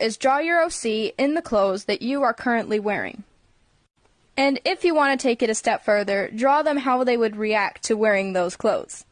is draw your OC in the clothes that you are currently wearing. And if you want to take it a step further, draw them how they would react to wearing those clothes.